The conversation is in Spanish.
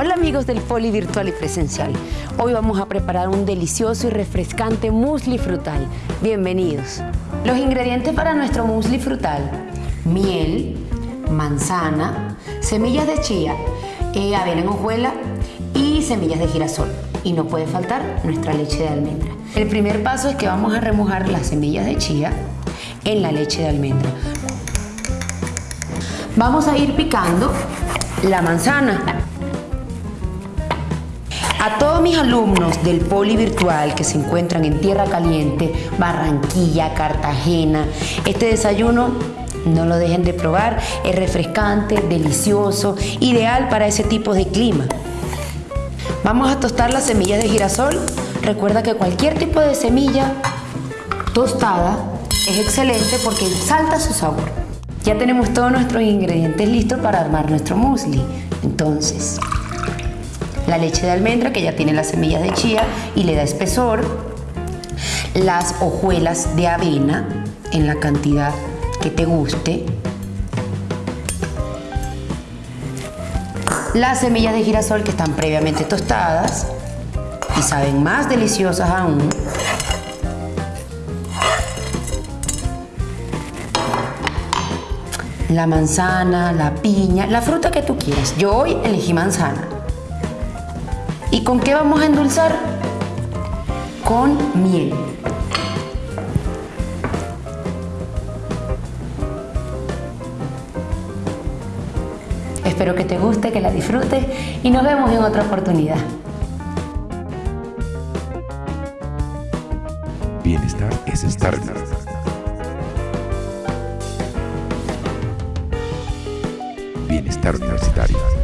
Hola amigos del Poli Virtual y Presencial. Hoy vamos a preparar un delicioso y refrescante muesli frutal. Bienvenidos. Los ingredientes para nuestro muesli frutal. Miel, manzana, semillas de chía, eh, avena en hojuela y semillas de girasol. Y no puede faltar nuestra leche de almendra. El primer paso es que vamos a remojar las semillas de chía en la leche de almendra. Vamos a ir picando la manzana. Mis alumnos del Poli Virtual que se encuentran en Tierra Caliente, Barranquilla, Cartagena, este desayuno no lo dejen de probar, es refrescante, delicioso, ideal para ese tipo de clima. Vamos a tostar las semillas de girasol. Recuerda que cualquier tipo de semilla tostada es excelente porque salta su sabor. Ya tenemos todos nuestros ingredientes listos para armar nuestro muesli. Entonces, la leche de almendra que ya tiene las semillas de chía y le da espesor, las hojuelas de avena en la cantidad que te guste, las semillas de girasol que están previamente tostadas y saben más deliciosas aún, la manzana, la piña, la fruta que tú quieras. Yo hoy elegí manzana. ¿Y con qué vamos a endulzar? Con miel. Espero que te guste, que la disfrutes y nos vemos en otra oportunidad. Bienestar es estar. Bienestar universitario.